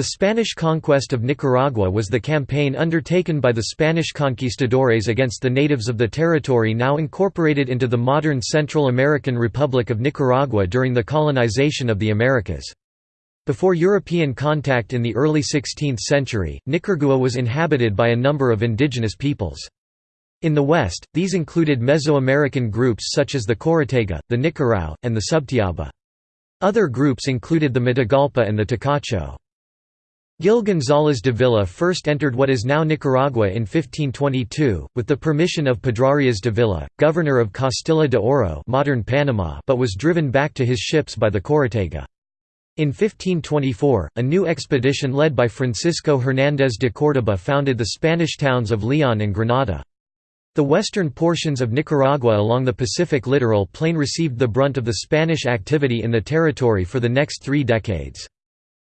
The Spanish conquest of Nicaragua was the campaign undertaken by the Spanish conquistadores against the natives of the territory now incorporated into the modern Central American Republic of Nicaragua during the colonization of the Americas. Before European contact in the early 16th century, Nicaragua was inhabited by a number of indigenous peoples. In the west, these included Mesoamerican groups such as the Chorotega, the Nicarao, and the Subtiaba. Other groups included the Matagalpa and the Tacacho. Gil González Dávila first entered what is now Nicaragua in 1522, with the permission of Pedrarias Dávila, governor of Castilla de Oro modern Panama but was driven back to his ships by the Chorotega. In 1524, a new expedition led by Francisco Hernández de Córdoba founded the Spanish towns of Leon and Granada. The western portions of Nicaragua along the Pacific littoral plain received the brunt of the Spanish activity in the territory for the next three decades.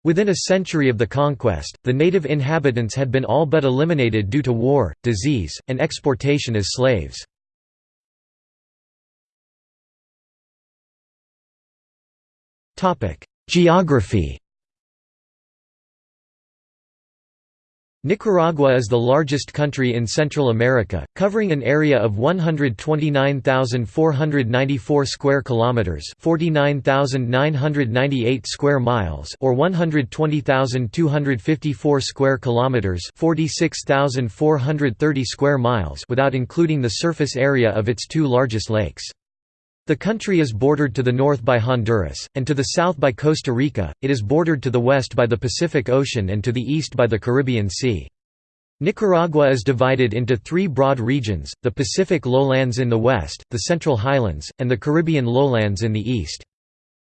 Within a century of the conquest, the native inhabitants had been all but eliminated due to war, disease, and exportation as slaves. Geography Nicaragua is the largest country in Central America, covering an area of 129,494 square kilometers, 49,998 square miles, or 120,254 square kilometers, 46,430 square miles, without including the surface area of its two largest lakes. The country is bordered to the north by Honduras, and to the south by Costa Rica, it is bordered to the west by the Pacific Ocean and to the east by the Caribbean Sea. Nicaragua is divided into three broad regions, the Pacific lowlands in the west, the Central Highlands, and the Caribbean lowlands in the east.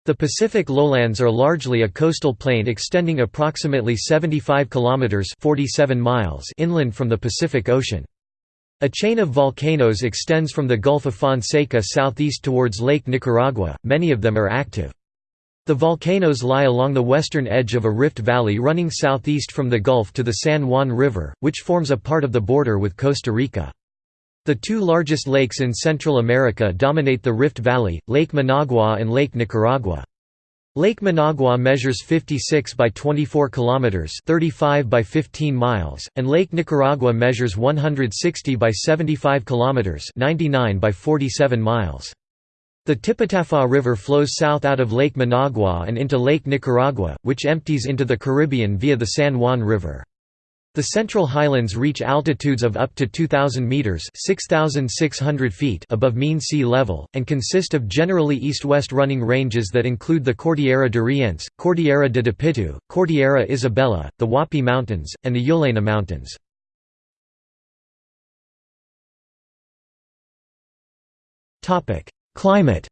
The Pacific lowlands are largely a coastal plain extending approximately 75 kilometers 47 miles inland from the Pacific Ocean. A chain of volcanoes extends from the Gulf of Fonseca southeast towards Lake Nicaragua, many of them are active. The volcanoes lie along the western edge of a rift valley running southeast from the Gulf to the San Juan River, which forms a part of the border with Costa Rica. The two largest lakes in Central America dominate the Rift Valley, Lake Managua and Lake Nicaragua. Lake Managua measures 56 by 24 kilometers, 35 by 15 miles, and Lake Nicaragua measures 160 by 75 kilometers, 99 by 47 miles. The Tipitapa River flows south out of Lake Managua and into Lake Nicaragua, which empties into the Caribbean via the San Juan River. The Central Highlands reach altitudes of up to 2,000 metres feet above mean sea level, and consist of generally east-west running ranges that include the Cordillera de Rientes, Cordillera de Dipilto, Cordillera Isabelia, the Huapí Mountains, and the Yolaina Mountains. Climate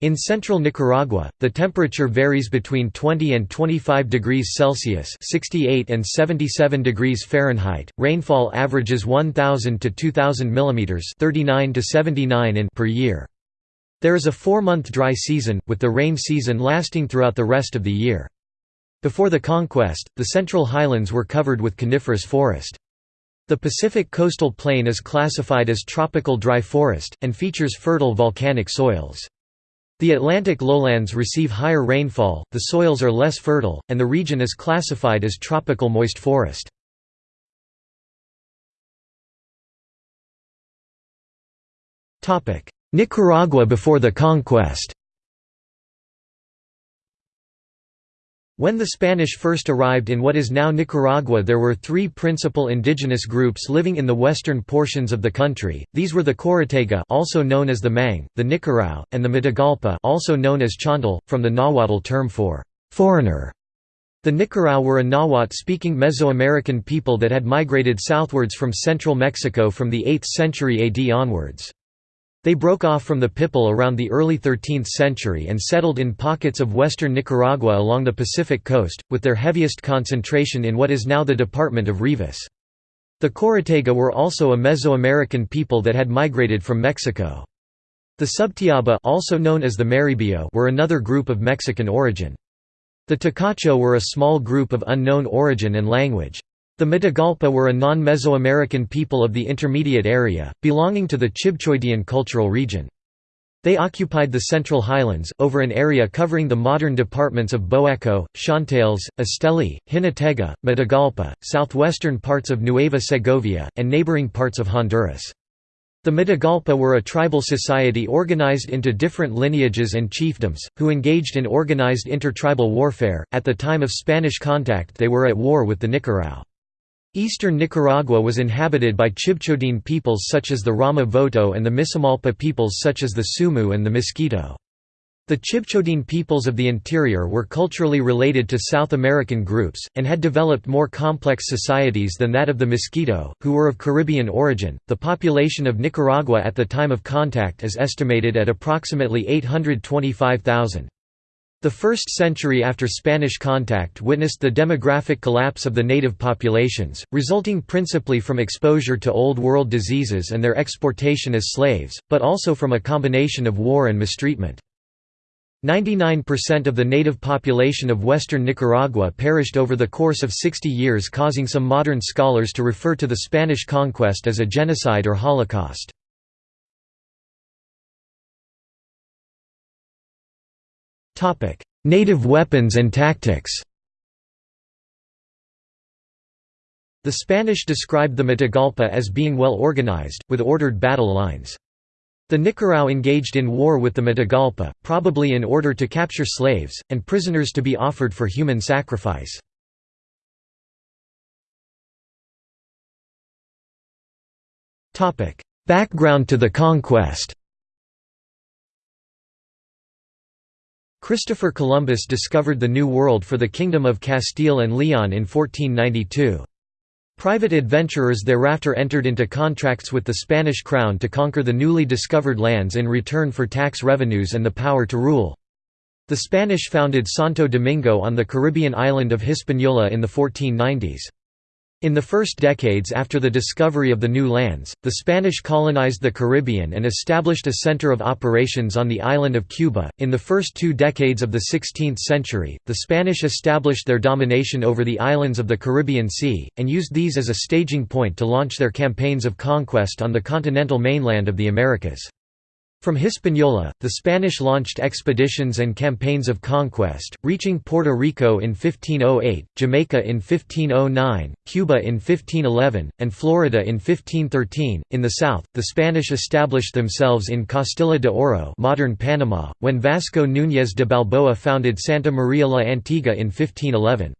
In central Nicaragua, the temperature varies between 20 and 25 degrees Celsius (68 and 77 degrees Fahrenheit). Rainfall averages 1000 to 2000 millimeters (39 to 79 in) per year. There is a 4-month dry season, with the rain season lasting throughout the rest of the year. Before the conquest, the Central Highlands were covered with coniferous forest. The Pacific coastal plain is classified as tropical dry forest, and features fertile volcanic soils. The Atlantic lowlands receive higher rainfall, the soils are less fertile, and the region is classified as tropical moist forest. Nicaragua before the conquest When the Spanish first arrived in what is now Nicaragua there were three principal indigenous groups living in the western portions of the country, these were the Chorotega also known as the Mang, the Nicarao, and the Matagalpa also known as Chontal, from the Nahuatl term for «foreigner». The Nicarao were a Nahuatl-speaking Mesoamerican people that had migrated southwards from central Mexico from the 8th century AD onwards. They broke off from the Pipil around the early 13th century and settled in pockets of western Nicaragua along the Pacific coast, with their heaviest concentration in what is now the department of Rivas. The Chorotega were also a Mesoamerican people that had migrated from Mexico. The Subtiaba also known as the Maribio were another group of Mexican origin. The Tacacho were a small group of unknown origin and language. The Matagalpa were a non-Mesoamerican people of the intermediate area, belonging to the Chibchoidian cultural region. They occupied the Central Highlands, over an area covering the modern departments of Boaco, Chontales, Esteli, Jinotega, Matagalpa, southwestern parts of Nueva Segovia, and neighboring parts of Honduras. The Matagalpa were a tribal society organized into different lineages and chiefdoms, who engaged in organized intertribal warfare. At the time of Spanish contact, they were at war with the Nicarao. Eastern Nicaragua was inhabited by Chibchodin peoples such as the Rama Voto and the Misamalpa peoples such as the Sumu and the Mosquito. The Chibchodin peoples of the interior were culturally related to South American groups, and had developed more complex societies than that of the Mosquito, who were of Caribbean origin. The population of Nicaragua at the time of contact is estimated at approximately 825,000. The first century after Spanish contact witnessed the demographic collapse of the native populations, resulting principally from exposure to Old World diseases and their exportation as slaves, but also from a combination of war and mistreatment. 99% of the native population of western Nicaragua perished over the course of 60 years causing some modern scholars to refer to the Spanish conquest as a genocide or holocaust. Native weapons and tactics The Spanish described the Matagalpa as being well organized, with ordered battle lines. The Nicarao engaged in war with the Matagalpa, probably in order to capture slaves, and prisoners to be offered for human sacrifice. Background to the conquest Christopher Columbus discovered the New World for the Kingdom of Castile and Leon in 1492. Private adventurers thereafter entered into contracts with the Spanish crown to conquer the newly discovered lands in return for tax revenues and the power to rule. The Spanish founded Santo Domingo on the Caribbean island of Hispaniola in the 1490s. In the first decades after the discovery of the new lands, the Spanish colonized the Caribbean and established a center of operations on the island of Cuba. In the first two decades of the 16th century, the Spanish established their domination over the islands of the Caribbean Sea, and used these as a staging point to launch their campaigns of conquest on the continental mainland of the Americas. From Hispaniola, the Spanish launched expeditions and campaigns of conquest, reaching Puerto Rico in 1508, Jamaica in 1509, Cuba in 1511, and Florida in 1513. In the south, the Spanish established themselves in Castilla de Oro, modern Panama, when Vasco Núñez de Balboa founded Santa Maria la Antigua in 1511.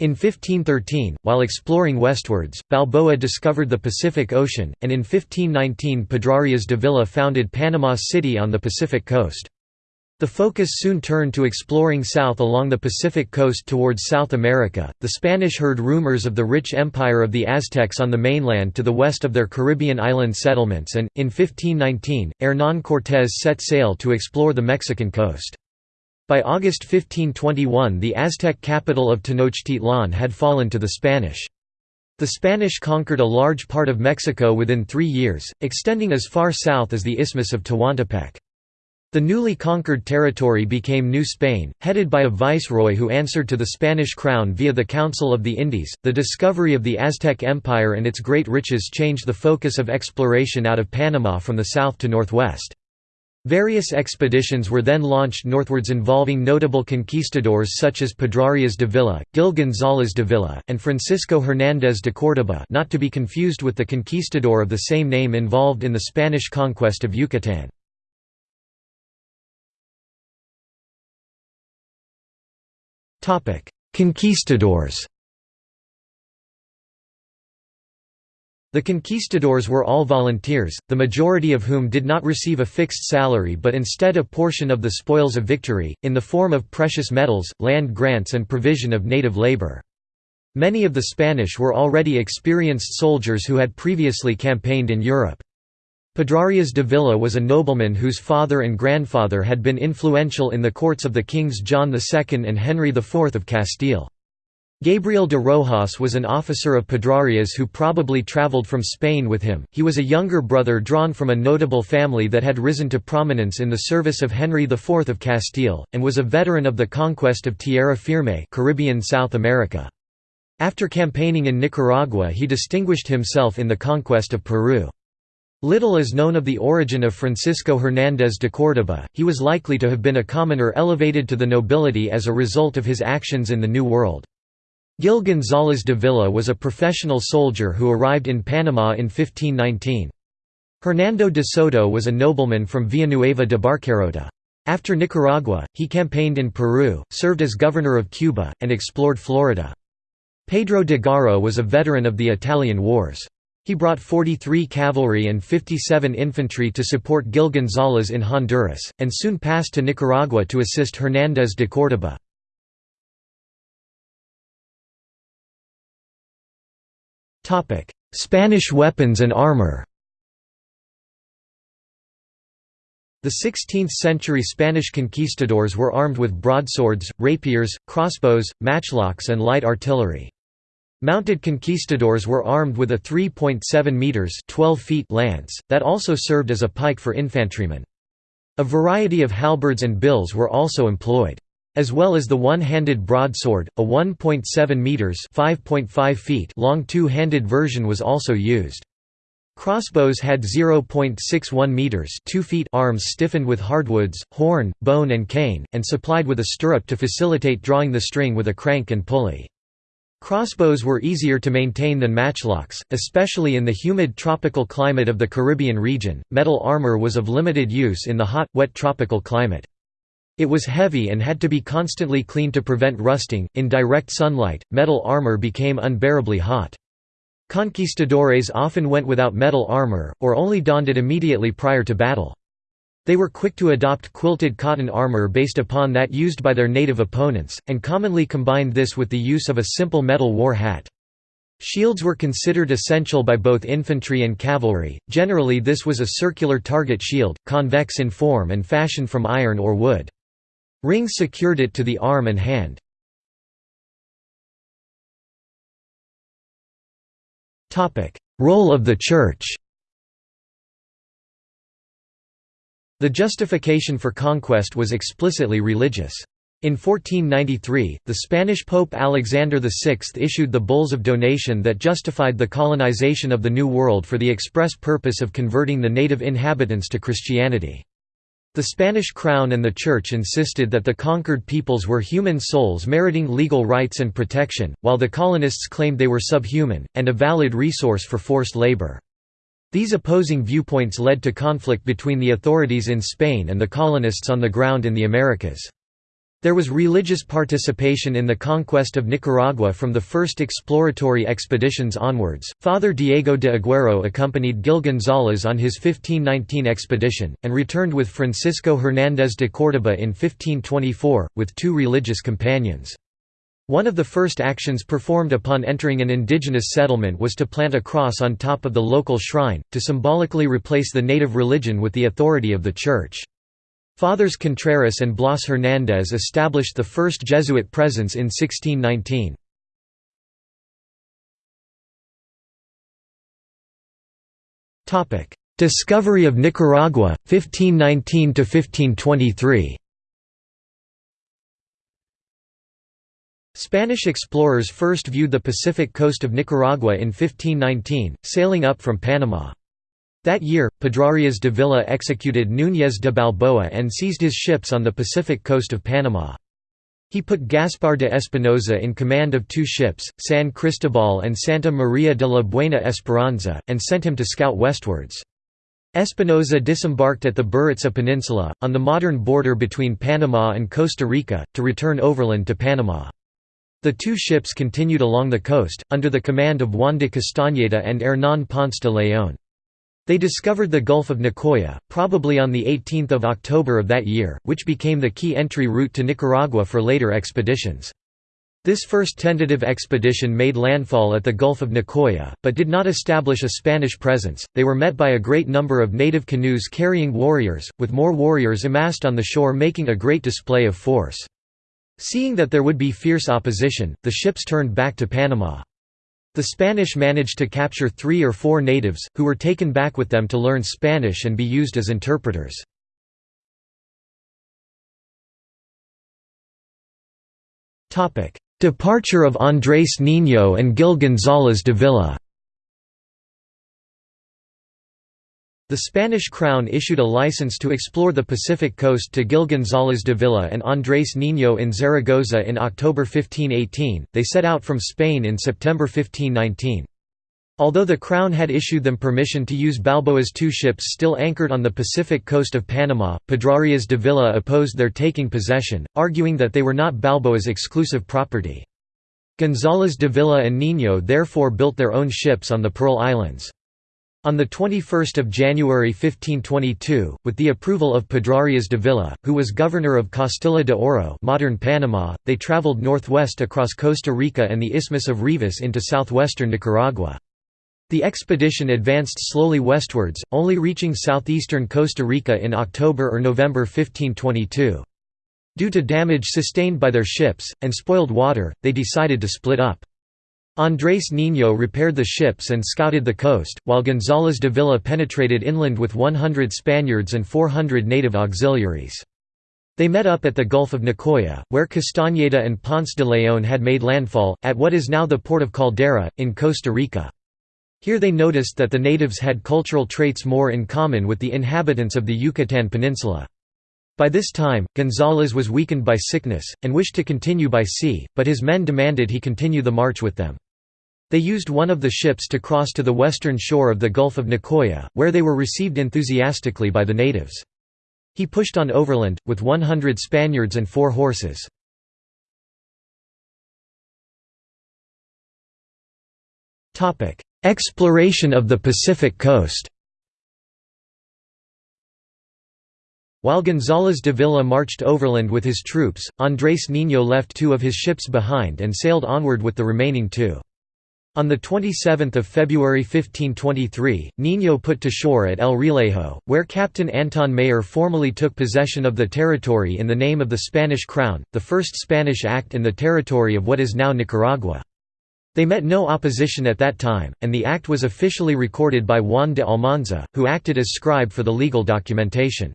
In 1513, while exploring westwards, Balboa discovered the Pacific Ocean, and in 1519 Pedrarias Dávila founded Panama City on the Pacific coast. The focus soon turned to exploring south along the Pacific coast towards South America. The Spanish heard rumors of the rich empire of the Aztecs on the mainland to the west of their Caribbean island settlements and, in 1519, Hernán Cortés set sail to explore the Mexican coast. By August 1521 the Aztec capital of Tenochtitlan had fallen to the Spanish. The Spanish conquered a large part of Mexico within three years, extending as far south as the Isthmus of Tehuantepec. The newly conquered territory became New Spain, headed by a viceroy who answered to the Spanish crown via the Council of the Indies. The discovery of the Aztec Empire and its great riches changed the focus of exploration out of Panama from the south to northwest. Various expeditions were then launched northwards involving notable conquistadors such as Pedrarias Dávila, Gil González Dávila, and Francisco Hernández de Córdoba not to be confused with the conquistador of the same name involved in the Spanish conquest of Yucatán. Conquistadors The conquistadors were all volunteers, the majority of whom did not receive a fixed salary but instead a portion of the spoils of victory, in the form of precious metals, land grants and provision of native labor. Many of the Spanish were already experienced soldiers who had previously campaigned in Europe. Pedrarias Dávila was a nobleman whose father and grandfather had been influential in the courts of the kings John II and Henry IV of Castile. Gabriel de Rojas was an officer of Pedrarias who probably travelled from Spain with him. He was a younger brother drawn from a notable family that had risen to prominence in the service of Henry IV of Castile, and was a veteran of the conquest of Tierra Firme Caribbean South America. After campaigning in Nicaragua he distinguished himself in the conquest of Peru. Little is known of the origin of Francisco Hernández de Córdoba, he was likely to have been a commoner elevated to the nobility as a result of his actions in the New World. Gil González Dávila was a professional soldier who arrived in Panama in 1519. Hernando de Soto was a nobleman from Villanueva de Barcarota. After Nicaragua, he campaigned in Peru, served as governor of Cuba, and explored Florida. Pedro de Garro was a veteran of the Italian Wars. He brought 43 cavalry and 57 infantry to support Gil González in Honduras, and soon passed to Nicaragua to assist Hernández de Córdoba. Spanish weapons and armor The 16th-century Spanish conquistadors were armed with broadswords, rapiers, crossbows, matchlocks and light artillery. Mounted conquistadors were armed with a 3.7 meters (12 feet) lance that also served as a pike for infantrymen. A variety of halberds and bills were also employed. As well as the one-handed broadsword, a 1.7 meters (5.5 feet) long two-handed version was also used. Crossbows had 0.61 meters (2 feet) arms stiffened with hardwoods, horn, bone and cane, and supplied with a stirrup to facilitate drawing the string with a crank and pulley. Crossbows were easier to maintain than matchlocks, especially in the humid tropical climate of the Caribbean region. Metal armor was of limited use in the hot, wet tropical climate. It was heavy and had to be constantly cleaned to prevent rusting. In direct sunlight, metal armor became unbearably hot. Conquistadores often went without metal armor, or only donned it immediately prior to battle. They were quick to adopt quilted cotton armor based upon that used by their native opponents, and commonly combined this with the use of a simple metal war hat. Shields were considered essential by both infantry and cavalry, generally this was a circular target shield, convex in form and fashioned from iron or wood. Rings secured it to the arm and hand. Role of the Church The justification for conquest was explicitly religious. In 1493, the Spanish Pope Alexander VI issued the Bulls of Donation that justified the colonization of the New World for the express purpose of converting the native inhabitants to Christianity. The Spanish crown and the Church insisted that the conquered peoples were human souls meriting legal rights and protection, while the colonists claimed they were subhuman, and a valid resource for forced labor. These opposing viewpoints led to conflict between the authorities in Spain and the colonists on the ground in the Americas. There was religious participation in the conquest of Nicaragua from the first exploratory expeditions onwards. Father Diego de Aguero accompanied Gil González on his 1519 expedition, and returned with Francisco Hernández de Córdoba in 1524, with two religious companions. One of the first actions performed upon entering an indigenous settlement was to plant a cross on top of the local shrine, to symbolically replace the native religion with the authority of the Church. Fathers Contreras and Blas Hernández established the first Jesuit presence in 1619. Discovery of Nicaragua, 1519–1523 Spanish explorers first viewed the Pacific coast of Nicaragua in 1519, sailing up from Panama. That year, Pedrarias Dávila executed Núñez de Balboa and seized his ships on the Pacific coast of Panama. He put Gaspar de Espinosa in command of two ships, San Cristobal and Santa Maria de la Buena Esperanza, and sent him to scout westwards. Espinosa disembarked at the Burica Peninsula, on the modern border between Panama and Costa Rica, to return overland to Panama. The two ships continued along the coast, under the command of Juan de Castañeda and Hernán Ponce de León. They discovered the Gulf of Nicoya, probably on 18 October of that year, which became the key entry route to Nicaragua for later expeditions. This first tentative expedition made landfall at the Gulf of Nicoya, but did not establish a Spanish presence. They were met by a great number of native canoes carrying warriors, with more warriors amassed on the shore making a great display of force. Seeing that there would be fierce opposition, the ships turned back to Panama. The Spanish managed to capture three or four natives, who were taken back with them to learn Spanish and be used as interpreters. Departure of Andrés Niño and Gil González de Villa The Spanish crown issued a license to explore the Pacific coast to Gil González Dávila and Andrés Niño in Zaragoza in October 1518, they set out from Spain in September 1519. Although the Crown had issued them permission to use Balboa's two ships still anchored on the Pacific coast of Panama, Pedrarias Dávila opposed their taking possession, arguing that they were not Balboa's exclusive property. González Dávila and Niño therefore built their own ships on the Pearl Islands. On 21 January 1522, with the approval of Pedrarias Dávila, who was governor of Castilla de Oro modern Panama, they traveled northwest across Costa Rica and the Isthmus of Rivas into southwestern Nicaragua. The expedition advanced slowly westwards, only reaching southeastern Costa Rica in October or November 1522. Due to damage sustained by their ships, and spoiled water, they decided to split up. Andrés Niño repaired the ships and scouted the coast, while González Dávila penetrated inland with 100 Spaniards and 400 native auxiliaries. They met up at the Gulf of Nicoya, where Castañeda and Ponce de León had made landfall, at what is now the port of Caldera, in Costa Rica. Here they noticed that the natives had cultural traits more in common with the inhabitants of the Yucatan Peninsula. By this time, González was weakened by sickness, and wished to continue by sea, but his men demanded he continue the march with them. They used one of the ships to cross to the western shore of the Gulf of Nicoya, where they were received enthusiastically by the natives. He pushed on overland, with 100 Spaniards and four horses. Exploration of the Pacific coast While González Dávila marched overland with his troops, Andrés Niño left two of his ships behind and sailed onward with the remaining two. On 27 February 1523, Niño put to shore at El Realejo, where Captain Antón Mayor formally took possession of the territory in the name of the Spanish crown, the first Spanish act in the territory of what is now Nicaragua. They met no opposition at that time, and the act was officially recorded by Juan de Almanza, who acted as scribe for the legal documentation.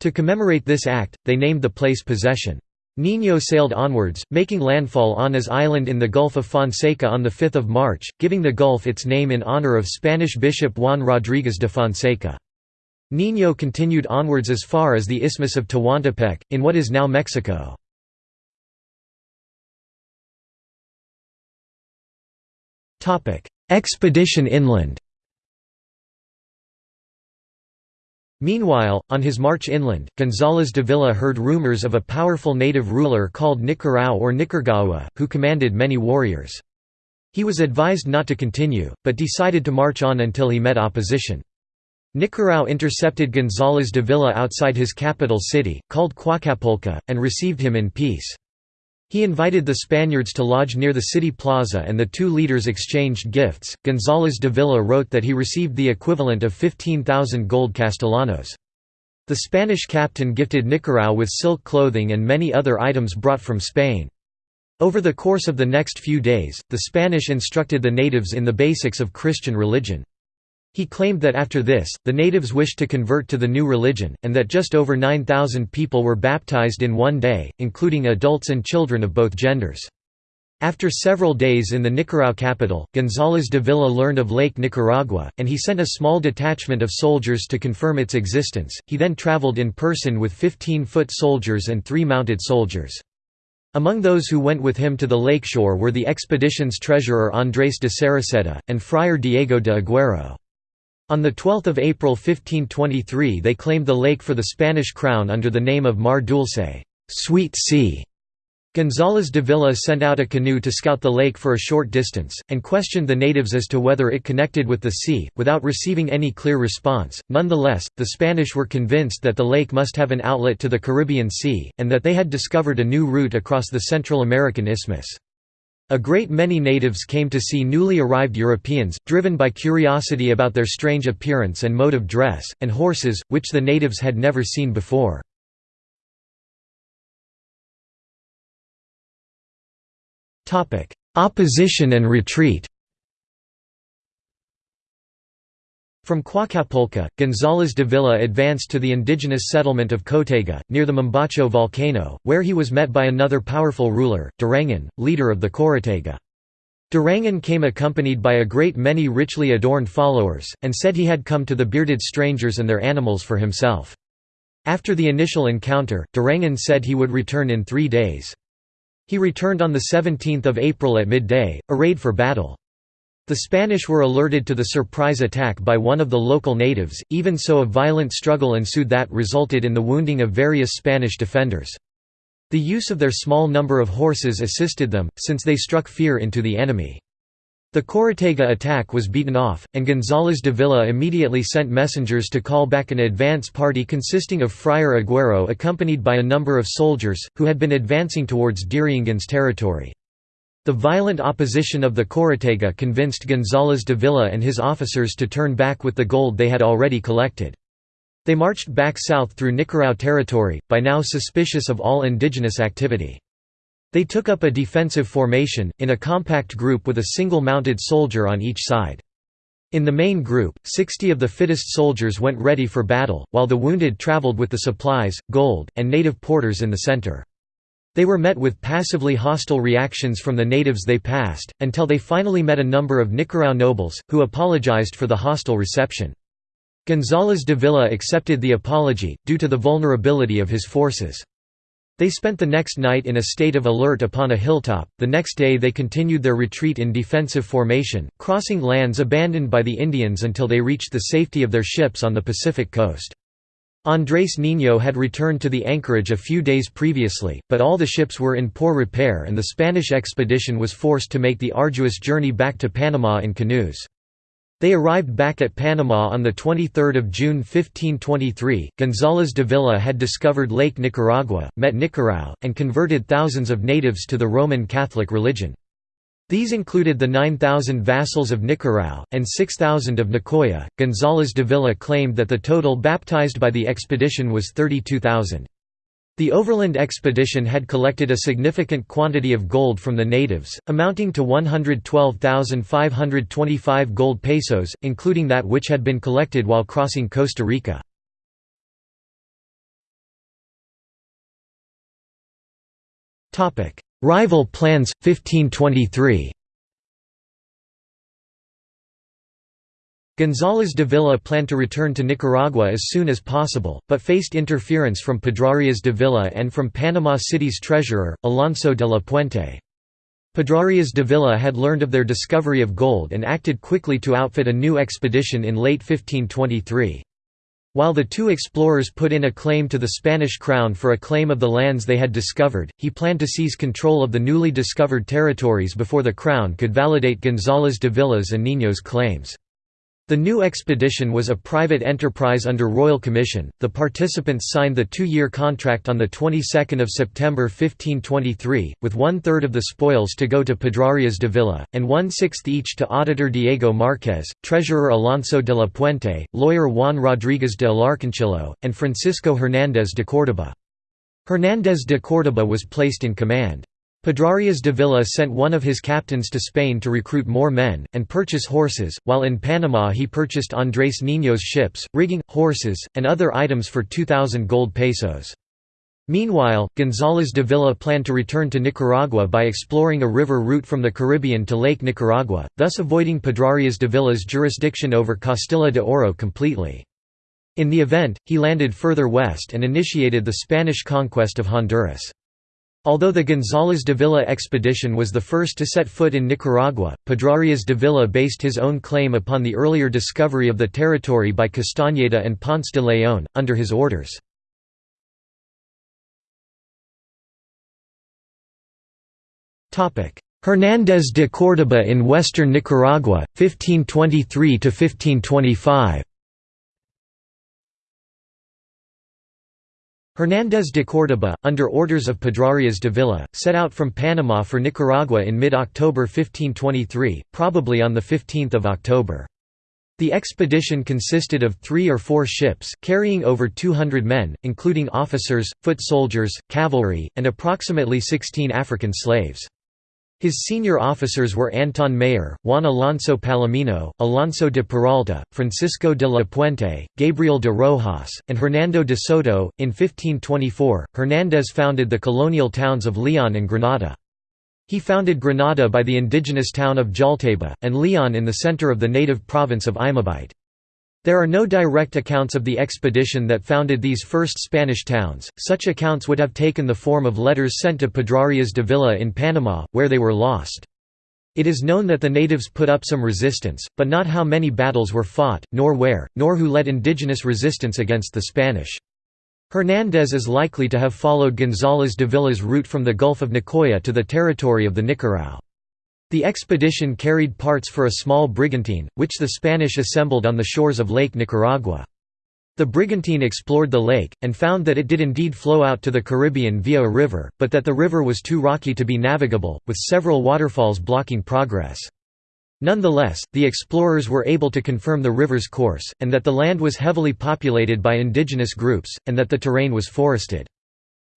To commemorate this act, they named the place Possession. Niño sailed onwards, making landfall on As Island in the Gulf of Fonseca on 5 March, giving the gulf its name in honor of Spanish bishop Juan Rodríguez de Fonseca. Niño continued onwards as far as the Isthmus of Tehuantepec, in what is now Mexico. Expedition inland Meanwhile, on his march inland, González Dávila heard rumors of a powerful native ruler called Nicarau or Nicaragua, who commanded many warriors. He was advised not to continue, but decided to march on until he met opposition. Nicarau intercepted González Dávila outside his capital city, called Coacapulca, and received him in peace. He invited the Spaniards to lodge near the city plaza and the two leaders exchanged gifts. González Dávila wrote that he received the equivalent of 15,000 gold castellanos. The Spanish captain gifted Nicarao with silk clothing and many other items brought from Spain. Over the course of the next few days, the Spanish instructed the natives in the basics of Christian religion. He claimed that after this, the natives wished to convert to the new religion, and that just over 9,000 people were baptized in one day, including adults and children of both genders. After several days in the Nicaragua capital, González Dávila learned of Lake Nicaragua, and he sent a small detachment of soldiers to confirm its existence. He then traveled in person with 15 foot soldiers and three mounted soldiers. Among those who went with him to the lakeshore were the expedition's treasurer Andrés de Cereceda, and Friar Diego de Aguero. On 12 April 1523 they claimed the lake for the Spanish crown under the name of Mar Dulce Sweet Sea". González Dávila sent out a canoe to scout the lake for a short distance, and questioned the natives as to whether it connected with the sea, without receiving any clear response. Nonetheless, the Spanish were convinced that the lake must have an outlet to the Caribbean Sea, and that they had discovered a new route across the Central American Isthmus. A great many natives came to see newly arrived Europeans, driven by curiosity about their strange appearance and mode of dress, and horses, which the natives had never seen before. Opposition and retreat From Coacapulca, González Dávila advanced to the indigenous settlement of Cotega, near the Mombacho volcano, where he was met by another powerful ruler, Diriangén, leader of the Chorotega. Diriangén came accompanied by a great many richly adorned followers, and said he had come to the bearded strangers and their animals for himself. After the initial encounter, Diriangén said he would return in three days. He returned on 17 April at midday, arrayed for battle. The Spanish were alerted to the surprise attack by one of the local natives, even so a violent struggle ensued that resulted in the wounding of various Spanish defenders. The use of their small number of horses assisted them, since they struck fear into the enemy. The Chorotega attack was beaten off, and González Dávila immediately sent messengers to call back an advance party consisting of Friar Aguero accompanied by a number of soldiers, who had been advancing towards Diriangén's territory. The violent opposition of the Chorotega convinced González Dávila and his officers to turn back with the gold they had already collected. They marched back south through Nicarao territory, by now suspicious of all indigenous activity. They took up a defensive formation, in a compact group with a single mounted soldier on each side. In the main group, 60 of the fittest soldiers went ready for battle, while the wounded traveled with the supplies, gold, and native porters in the center. They were met with passively hostile reactions from the natives they passed, until they finally met a number of Nicarao nobles, who apologized for the hostile reception. González Dávila accepted the apology, due to the vulnerability of his forces. They spent the next night in a state of alert upon a hilltop, the next day they continued their retreat in defensive formation, crossing lands abandoned by the Indians until they reached the safety of their ships on the Pacific coast. Andrés Niño had returned to the anchorage a few days previously, but all the ships were in poor repair and the Spanish expedition was forced to make the arduous journey back to Panama in canoes. They arrived back at Panama on 23 June 1523. González Dávila had discovered Lake Nicaragua, met Nicarao, and converted thousands of natives to the Roman Catholic religion. These included the 9,000 vassals of Nicarao, and 6,000 of Nicoya. González Dávila claimed that the total baptized by the expedition was 32,000. The overland expedition had collected a significant quantity of gold from the natives, amounting to 112,525 gold pesos, including that which had been collected while crossing Costa Rica. Rival plans, 1523 González Dávila planned to return to Nicaragua as soon as possible, but faced interference from Pedrarias Dávila and from Panama City's treasurer, Alonso de la Puente. Pedrarias Dávila had learned of their discovery of gold and acted quickly to outfit a new expedition in late 1523. While the two explorers put in a claim to the Spanish crown for a claim of the lands they had discovered, he planned to seize control of the newly discovered territories before the crown could validate González Dávila's and Niño's claims. The new expedition was a private enterprise under royal commission. The participants signed the two-year contract on the 22nd of September 1523, with one-third of the spoils to go to Pedrarias Dávila, and one-sixth each to auditor Diego Marquez, treasurer Alonso de la Puente, lawyer Juan Rodríguez de Alarconcillo, and Francisco Hernández de Córdoba. Hernández de Córdoba was placed in command. Pedrarias Dávila sent one of his captains to Spain to recruit more men, and purchase horses, while in Panama he purchased Andrés Niño's ships, rigging, horses, and other items for 2,000 gold pesos. Meanwhile, González Dávila planned to return to Nicaragua by exploring a river route from the Caribbean to Lake Nicaragua, thus avoiding Pedrarias Dávila's jurisdiction over Castilla de Oro completely. In the event, he landed further west and initiated the Spanish conquest of Honduras. Although the González Dávila expedition was the first to set foot in Nicaragua, Pedrarias Dávila based his own claim upon the earlier discovery of the territory by Castañeda and Ponce de León, under his orders. Hernández de Córdoba in western Nicaragua, 1523–1525 Hernández de Córdoba, under orders of Pedrarias Dávila, set out from Panama for Nicaragua in mid-October 1523, probably on 15 October. The expedition consisted of three or four ships, carrying over 200 men, including officers, foot soldiers, cavalry, and approximately 16 African slaves. His senior officers were Anton Mayor, Juan Alonso Palomino, Alonso de Peralta, Francisco de la Puente, Gabriel de Rojas, and Hernando de Soto. In 1524, Hernández founded the colonial towns of Leon and Granada. He founded Granada by the indigenous town of Jalteba, and Leon in the center of the native province of Imabite. There are no direct accounts of the expedition that founded these first Spanish towns, such accounts would have taken the form of letters sent to Pedrarias Dávila in Panama, where they were lost. It is known that the natives put up some resistance, but not how many battles were fought, nor where, nor who led indigenous resistance against the Spanish. Hernández is likely to have followed González Dávila's route from the Gulf of Nicoya to the territory of the Nicarao. The expedition carried parts for a small brigantine, which the Spanish assembled on the shores of Lake Nicaragua. The brigantine explored the lake, and found that it did indeed flow out to the Caribbean via a river, but that the river was too rocky to be navigable, with several waterfalls blocking progress. Nonetheless, the explorers were able to confirm the river's course, and that the land was heavily populated by indigenous groups, and that the terrain was forested.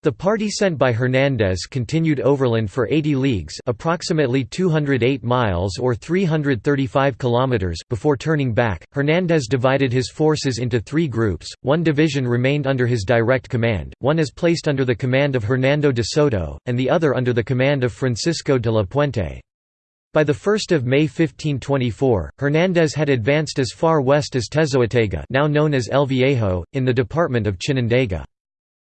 The party sent by Hernández continued overland for 80 leagues approximately 208 miles or 335 kilometers before turning back. Hernández divided his forces into three groups, one division remained under his direct command, one is placed under the command of Hernando de Soto, and the other under the command of Francisco de la Puente. By 1 May 1524, Hernández had advanced as far west as Tezoatega now known as El Viejo, in the department of Chinandega.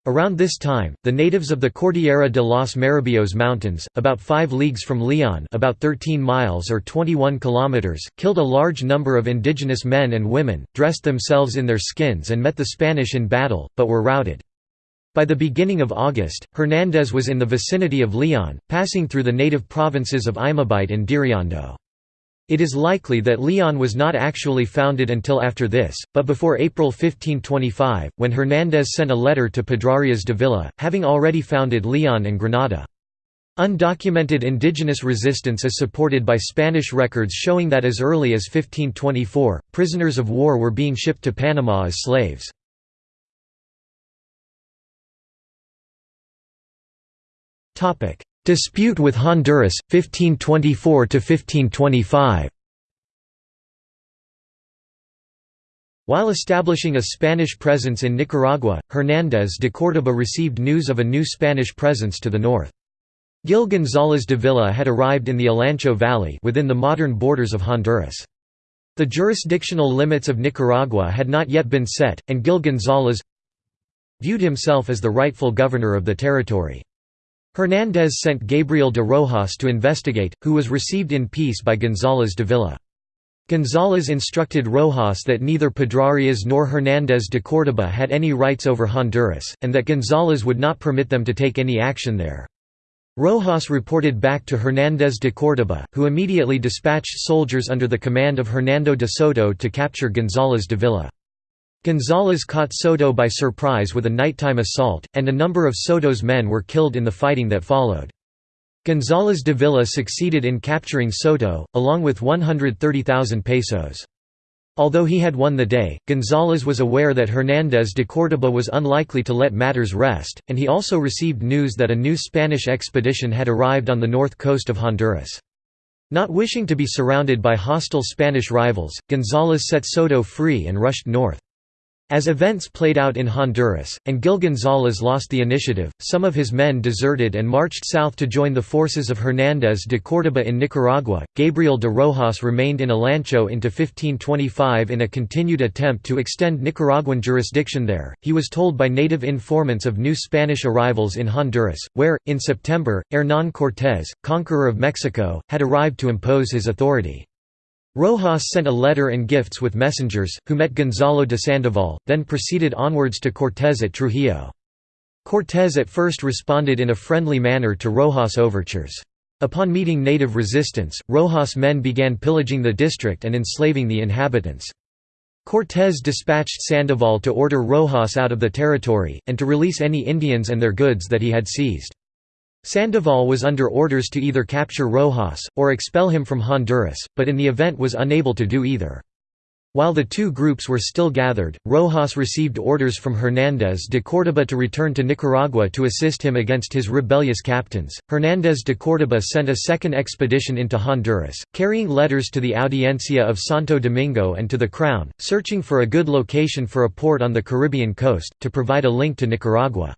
Around this time, the natives of the Cordillera de los Maribios Mountains, about 5 leagues from Leon about 13 miles or 21 kilometers, killed a large number of indigenous men and women, dressed themselves in their skins and met the Spanish in battle, but were routed. By the beginning of August, Hernández was in the vicinity of Leon, passing through the native provinces of Imabite and Diriomo. It is likely that Leon was not actually founded until after this, but before April 1525, when Hernández sent a letter to Pedrarias Dávila, having already founded Leon and Granada. Undocumented indigenous resistance is supported by Spanish records showing that as early as 1524, prisoners of war were being shipped to Panama as slaves. Dispute with Honduras, 1524–1525 While establishing a Spanish presence in Nicaragua, Hernández de Córdoba received news of a new Spanish presence to the north. Gil González Dávila had arrived in the Olancho Valley within the modern borders of Honduras. The jurisdictional limits of Nicaragua had not yet been set, and Gil González viewed himself as the rightful governor of the territory. Hernández sent Gabriel de Rojas to investigate, who was received in peace by González Dávila. González instructed Rojas that neither Pedrarias nor Hernández de Córdoba had any rights over Honduras, and that González would not permit them to take any action there. Rojas reported back to Hernández de Córdoba, who immediately dispatched soldiers under the command of Hernando de Soto to capture González Dávila. González caught Soto by surprise with a nighttime assault, and a number of Soto's men were killed in the fighting that followed. González Dávila succeeded in capturing Soto, along with 130,000 pesos. Although he had won the day, González was aware that Hernández de Córdoba was unlikely to let matters rest, and he also received news that a new Spanish expedition had arrived on the north coast of Honduras. Not wishing to be surrounded by hostile Spanish rivals, González set Soto free and rushed north. As events played out in Honduras, and Gil González lost the initiative, some of his men deserted and marched south to join the forces of Hernández de Córdoba in Nicaragua. Gabriel de Rojas remained in Olancho into 1525 in a continued attempt to extend Nicaraguan jurisdiction there. He was told by native informants of new Spanish arrivals in Honduras, where, in September, Hernán Cortés, conqueror of Mexico, had arrived to impose his authority. Rojas sent a letter and gifts with messengers, who met Gonzalo de Sandoval, then proceeded onwards to Cortés at Trujillo. Cortés at first responded in a friendly manner to Rojas' overtures. Upon meeting native resistance, Rojas' men began pillaging the district and enslaving the inhabitants. Cortés dispatched Sandoval to order Rojas out of the territory, and to release any Indians and their goods that he had seized. Sandoval was under orders to either capture Rojas, or expel him from Honduras, but in the event was unable to do either. While the two groups were still gathered, Rojas received orders from Hernández de Córdoba to return to Nicaragua to assist him against his rebellious captains. Hernández de Córdoba sent a second expedition into Honduras, carrying letters to the Audiencia of Santo Domingo and to the Crown, searching for a good location for a port on the Caribbean coast, to provide a link to Nicaragua.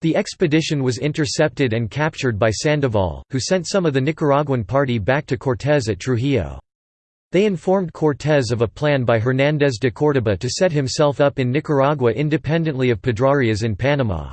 The expedition was intercepted and captured by Sandoval, who sent some of the Nicaraguan party back to Cortés at Trujillo. They informed Cortés of a plan by Hernández de Córdoba to set himself up in Nicaragua independently of Pedrarias in Panama.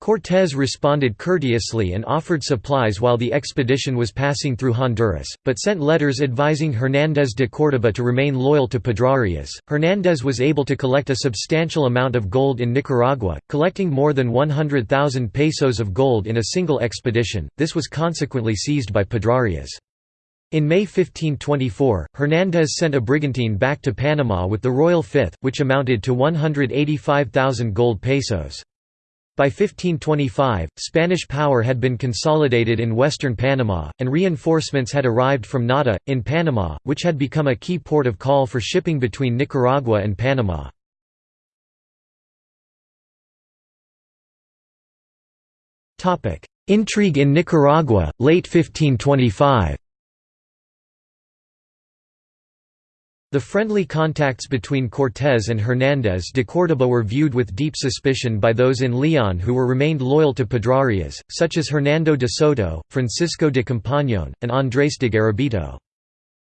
Cortés responded courteously and offered supplies while the expedition was passing through Honduras, but sent letters advising Hernández de Córdoba to remain loyal to Pedrarias. Hernández was able to collect a substantial amount of gold in Nicaragua, collecting more than 100,000 pesos of gold in a single expedition. This was consequently seized by Pedrarias. In May 1524, Hernández sent a brigantine back to Panama with the Royal Fifth, which amounted to 185,000 gold pesos. By 1525, Spanish power had been consolidated in western Panama, and reinforcements had arrived from Nata, in Panama, which had become a key port of call for shipping between Nicaragua and Panama. Intrigue in Nicaragua, late 1525 The friendly contacts between Cortés and Hernández de Córdoba were viewed with deep suspicion by those in Leon who were remained loyal to Pedrarias, such as Hernando de Soto, Francisco de Compañón, and Andrés de Garabito.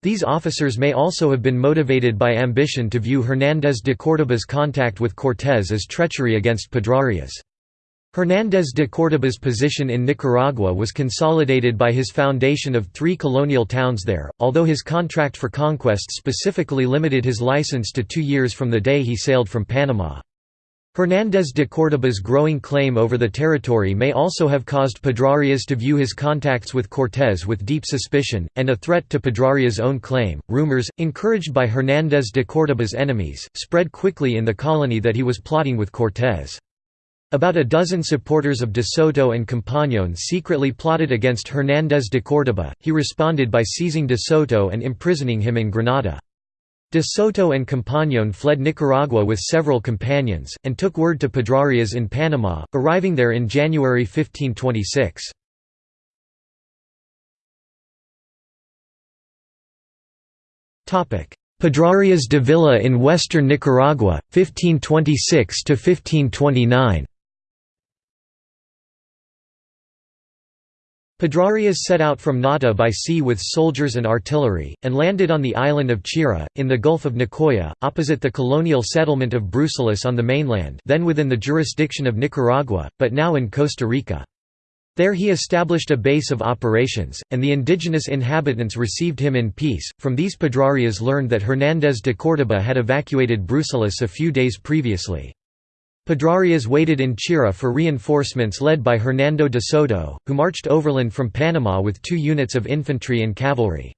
These officers may also have been motivated by ambition to view Hernández de Córdoba's contact with Cortés as treachery against Pedrarias. Hernández de Córdoba's position in Nicaragua was consolidated by his foundation of three colonial towns there, although his contract for conquest specifically limited his license to two years from the day he sailed from Panama. Hernández de Córdoba's growing claim over the territory may also have caused Pedrarias to view his contacts with Cortés with deep suspicion, and a threat to Pedrarias' own claim. Rumors, encouraged by Hernández de Córdoba's enemies, spread quickly in the colony that he was plotting with Cortés. About a dozen supporters of de Soto and Compañón secretly plotted against Hernández de Córdoba. He responded by seizing de Soto and imprisoning him in Granada. De Soto and Compañón fled Nicaragua with several companions, and took word to Pedrarias in Panama, arriving there in January 1526. Pedrarias Dávila in western Nicaragua, 1526–1529 Pedrarias set out from Nata by sea with soldiers and artillery, and landed on the island of Chira, in the Gulf of Nicoya, opposite the colonial settlement of Bruselas on the mainland then within the jurisdiction of Nicaragua, but now in Costa Rica. There he established a base of operations, and the indigenous inhabitants received him in peace. From these Pedrarias learned that Hernández de Córdoba had evacuated Bruselas a few days previously. Pedrarias waited in Chira for reinforcements led by Hernando de Soto, who marched overland from Panama with two units of infantry and cavalry.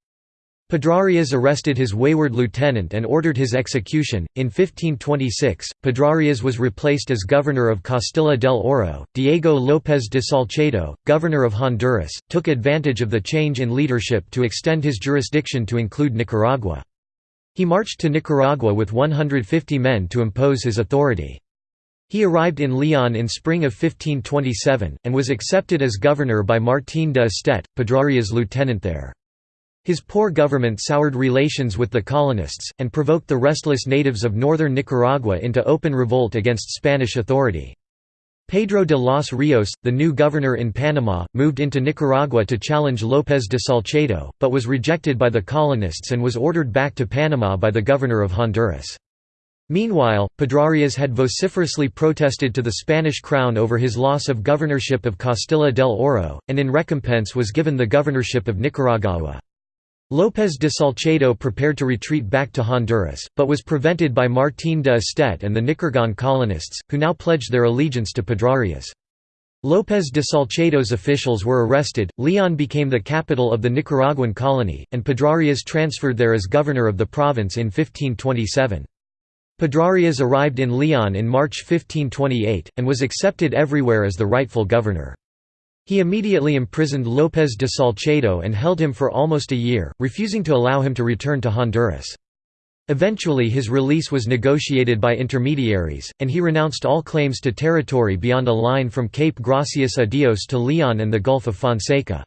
Pedrarias arrested his wayward lieutenant and ordered his execution. In 1526, Pedrarias was replaced as governor of Castilla del Oro. Diego López de Salcedo, governor of Honduras, took advantage of the change in leadership to extend his jurisdiction to include Nicaragua. He marched to Nicaragua with 150 men to impose his authority. He arrived in Leon in spring of 1527, and was accepted as governor by Martín de Estet, Pedrarias' lieutenant there. His poor government soured relations with the colonists, and provoked the restless natives of northern Nicaragua into open revolt against Spanish authority. Pedro de los Rios, the new governor in Panama, moved into Nicaragua to challenge López de Salcedo, but was rejected by the colonists and was ordered back to Panama by the governor of Honduras. Meanwhile, Pedrarias had vociferously protested to the Spanish crown over his loss of governorship of Castilla del Oro, and in recompense was given the governorship of Nicaragua. López de Salcedo prepared to retreat back to Honduras, but was prevented by Martín de Estet and the Nicaraguan colonists, who now pledged their allegiance to Pedrarias. López de Salcedo's officials were arrested, Leon became the capital of the Nicaraguan colony, and Pedrarias transferred there as governor of the province in 1527. Pedrarias arrived in Leon in March 1528, and was accepted everywhere as the rightful governor. He immediately imprisoned López de Salcedo and held him for almost a year, refusing to allow him to return to Honduras. Eventually his release was negotiated by intermediaries, and he renounced all claims to territory beyond a line from Cape Gracias a Dios to Leon and the Gulf of Fonseca.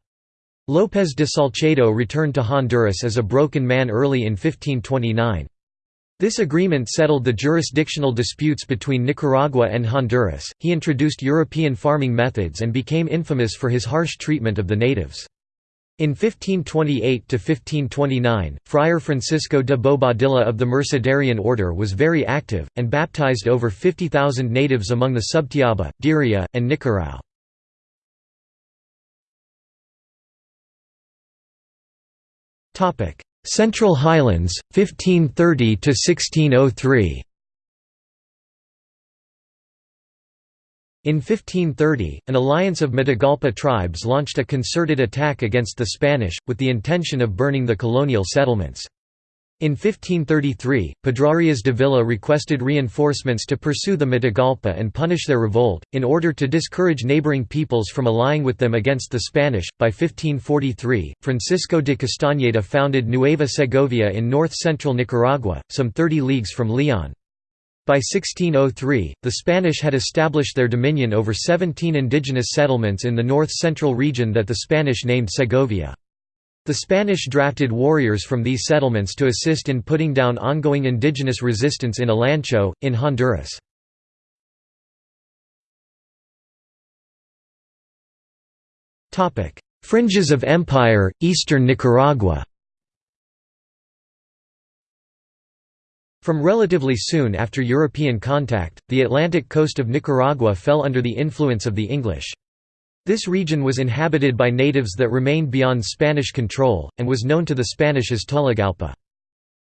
López de Salcedo returned to Honduras as a broken man early in 1529. This agreement settled the jurisdictional disputes between Nicaragua and Honduras. He introduced European farming methods and became infamous for his harsh treatment of the natives. In 1528 to 1529, Friar Francisco de Bobadilla of the Mercedarian order was very active, and baptized over 50,000 natives among the Subtiaba, Diria, and Nicarao. Central Highlands, 1530–1603 In 1530, an alliance of Matagalpa tribes launched a concerted attack against the Spanish, with the intention of burning the colonial settlements. In 1533, Pedrarias Dávila requested reinforcements to pursue the Matagalpa and punish their revolt, in order to discourage neighboring peoples from allying with them against the Spanish. By 1543, Francisco de Castañeda founded Nueva Segovia in north central Nicaragua, some 30 leagues from Leon. By 1603, the Spanish had established their dominion over 17 indigenous settlements in the north-central region that the Spanish named Segovia. The Spanish drafted warriors from these settlements to assist in putting down ongoing indigenous resistance in Olancho, in Honduras. Fringes of empire, eastern Nicaragua From relatively soon after European contact, the Atlantic coast of Nicaragua fell under the influence of the English. This region was inhabited by natives that remained beyond Spanish control, and was known to the Spanish as Tolagalpa.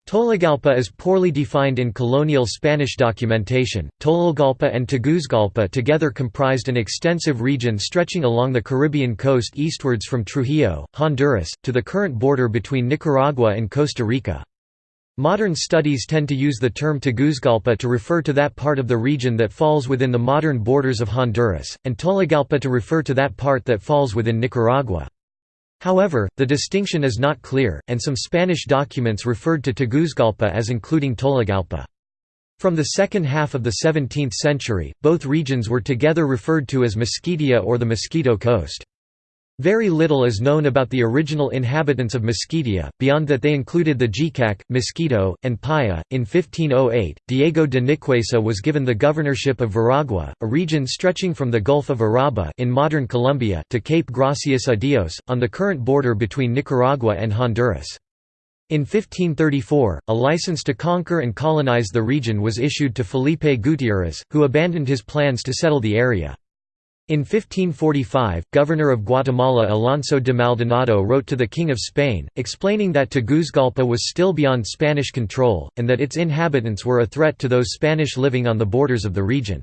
Tolagalpa is poorly defined in colonial Spanish documentation. Tologalpa and Taguzgalpa together comprised an extensive region stretching along the Caribbean coast eastwards from Trujillo, Honduras, to the current border between Nicaragua and Costa Rica. Modern studies tend to use the term Taguzgalpa to refer to that part of the region that falls within the modern borders of Honduras, and Tolagalpa to refer to that part that falls within Nicaragua. However, the distinction is not clear, and some Spanish documents referred to Taguzgalpa as including Tolagalpa. From the second half of the 17th century, both regions were together referred to as Mosquitia or the Mosquito Coast. Very little is known about the original inhabitants of Mosquitia, beyond that they included the Jicac, Mosquito, and Paya. In 1508, Diego de Nicuesa was given the governorship of Veragua, a region stretching from the Gulf of Urabá in modern Colombia to Cape Gracias a Dios, on the current border between Nicaragua and Honduras. In 1534, a license to conquer and colonize the region was issued to Felipe Gutiérrez, who abandoned his plans to settle the area. In 1545, Governor of Guatemala Alonso de Maldonado wrote to the King of Spain, explaining that Taguzgalpa was still beyond Spanish control, and that its inhabitants were a threat to those Spanish living on the borders of the region.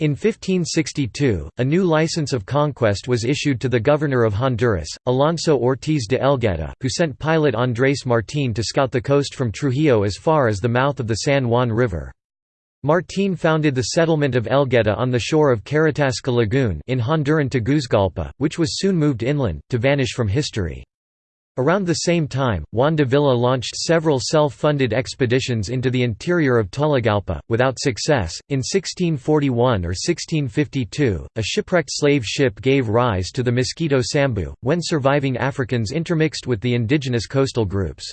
In 1562, a new license of conquest was issued to the governor of Honduras, Alonso Ortiz de Elgueta, who sent pilot Andrés Martín to scout the coast from Trujillo as far as the mouth of the San Juan River. Martín founded the settlement of Elgueta on the shore of Caratasca Lagoon in Honduran Taguzgalpa, which was soon moved inland, to vanish from history. Around the same time, Juan de Villa launched several self-funded expeditions into the interior of Tolagalpa, without success. In 1641 or 1652, a shipwrecked slave ship gave rise to the Mosquito Sambu, when surviving Africans intermixed with the indigenous coastal groups.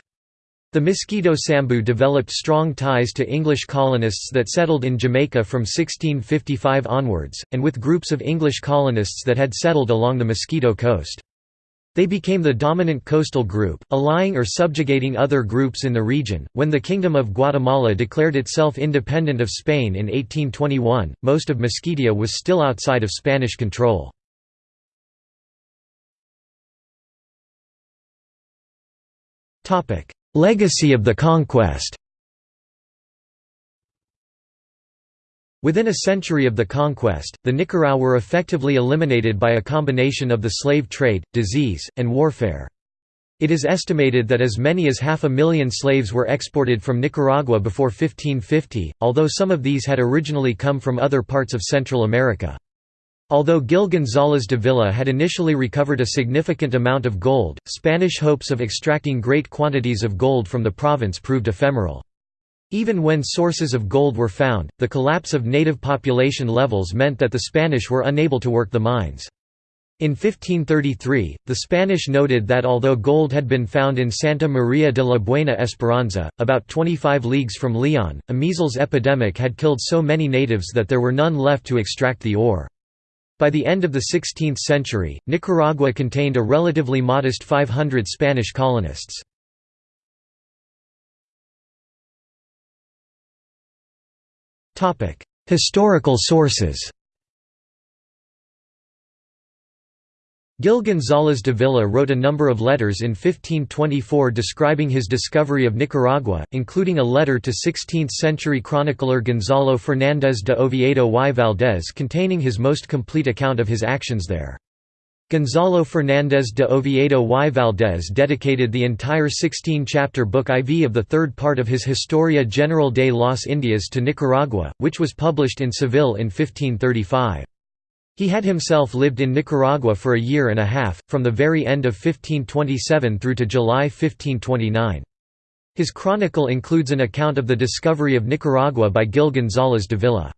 The Mosquito Sambu developed strong ties to English colonists that settled in Jamaica from 1655 onwards, and with groups of English colonists that had settled along the Mosquito Coast. They became the dominant coastal group, allying or subjugating other groups in the region. When the Kingdom of Guatemala declared itself independent of Spain in 1821, most of Mosquitia was still outside of Spanish control. Topic: Legacy of the conquest Within a century of the conquest, the Nicaragua were effectively eliminated by a combination of the slave trade, disease, and warfare. It is estimated that as many as half a million slaves were exported from Nicaragua before 1550, although some of these had originally come from other parts of Central America. Although Gil González Dávila had initially recovered a significant amount of gold, Spanish hopes of extracting great quantities of gold from the province proved ephemeral. Even when sources of gold were found, the collapse of native population levels meant that the Spanish were unable to work the mines. In 1533, the Spanish noted that although gold had been found in Santa Maria de la Buena Esperanza, about 25 leagues from Leon, a measles epidemic had killed so many natives that there were none left to extract the ore. By the end of the 16th century, Nicaragua contained a relatively modest 500 Spanish colonists. Historical sources Gil González Dávila wrote a number of letters in 1524 describing his discovery of Nicaragua, including a letter to 16th-century chronicler Gonzalo Fernández de Oviedo y Valdés containing his most complete account of his actions there. Gonzalo Fernández de Oviedo y Valdés dedicated the entire 16-chapter book IV of the third part of his Historia General de las Indias to Nicaragua, which was published in Seville in 1535. He had himself lived in Nicaragua for a year and a half, from the very end of 1527 through to July 1529. His chronicle includes an account of the discovery of Nicaragua by Gil González Dávila.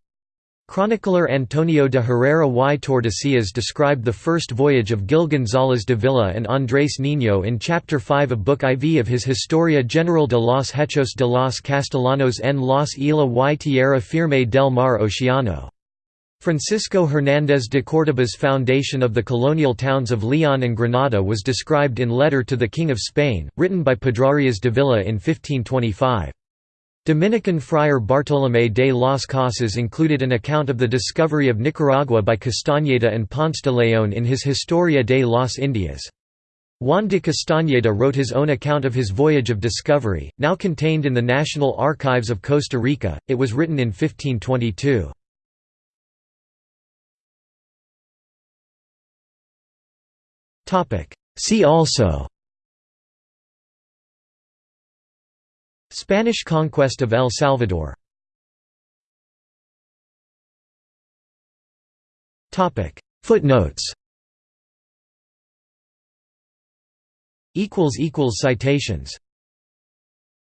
Chronicler Antonio de Herrera y Tordesillas described the first voyage of Gil González Dávila and Andrés Niño in Chapter 5 of Book IV of his Historia General de los Hechos de los Castellanos en las Islas y Tierra Firme del Mar Oceano. Francisco Hernández de Córdoba's foundation of the colonial towns of Leon and Granada was described in Letter to the King of Spain, written by Pedrarias Dávila in 1525. Dominican friar Bartolomé de las Casas included an account of the discovery of Nicaragua by Castañeda and Ponce de León in his Historia de las Indias. Juan de Castañeda wrote his own account of his voyage of discovery, now contained in the National Archives of Costa Rica, it was written in 1522. See also Spanish conquest of El Salvador Footnotes Citations